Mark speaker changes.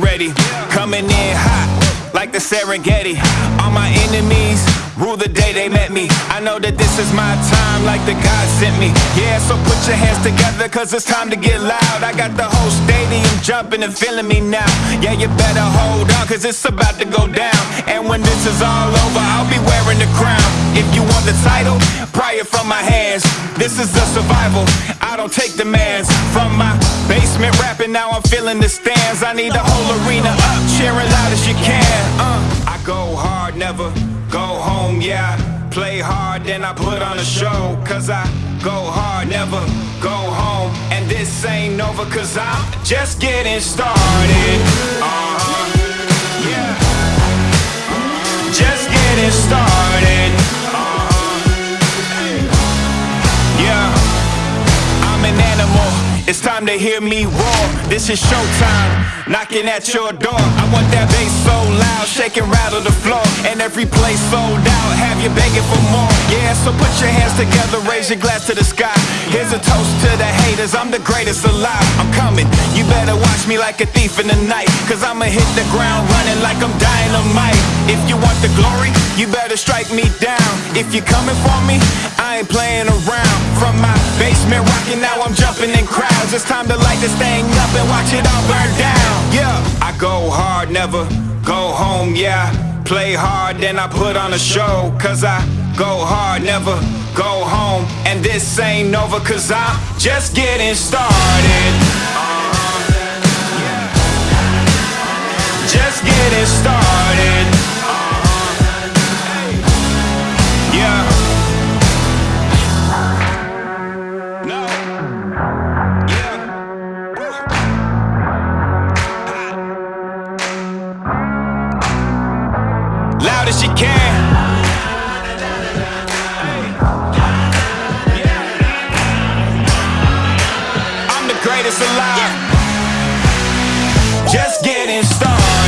Speaker 1: ready. Coming in hot, like the Serengeti. All my enemies rule the day they met me. I know that this is my time, like the God sent me. Yeah, so put your hands together, cause it's time to get loud. I got the whole stadium jumping and feeling me now. Yeah, you better hold on, cause it's about to go down. And when this is all over, I'll be wearing the crown. If you want the title, pry it from my hands. This is the survival. I don't take demands from my basement rapping. Now I'm feeling the stands. I need the whole arena up, cheering loud as you can. Uh, I go hard, never go home. Yeah, play hard, then I put on a show. Cause I go hard, never go home. And this ain't over, cause I'm just getting started. Uh-huh. Yeah. It's time to hear me roar. This is showtime, knocking at your door. I want that bass so loud, shake and rattle the floor. And every place sold out, have you begging for more. Yeah, so put your hands together, raise your glass to the sky. Here's a toast to the haters, I'm the greatest alive. I'm coming, you better watch me like a thief in the night. Cause I'ma hit the ground running like I'm dynamite. If you want the glory, you better strike me down. If you're coming for me, I ain't playing around. It's time to light this thing up and watch it all burn down. Yeah, I go hard, never go home. Yeah, play hard, then I put on a show. Cause I go hard, never go home. And this ain't over, cause I'm just getting started. Loud as you can. I'm the greatest alive. Just getting started.